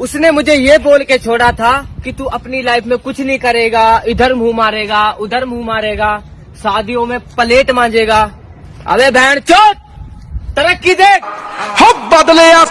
उसने मुझे ये बोल के छोड़ा था कि तू अपनी लाइफ में कुछ नहीं करेगा, इधर मुँह मारेगा, उधर मुँह मारेगा, शादियों में प्लेट मांजेगा। अबे बहन चोट तरक्की देख! बदले या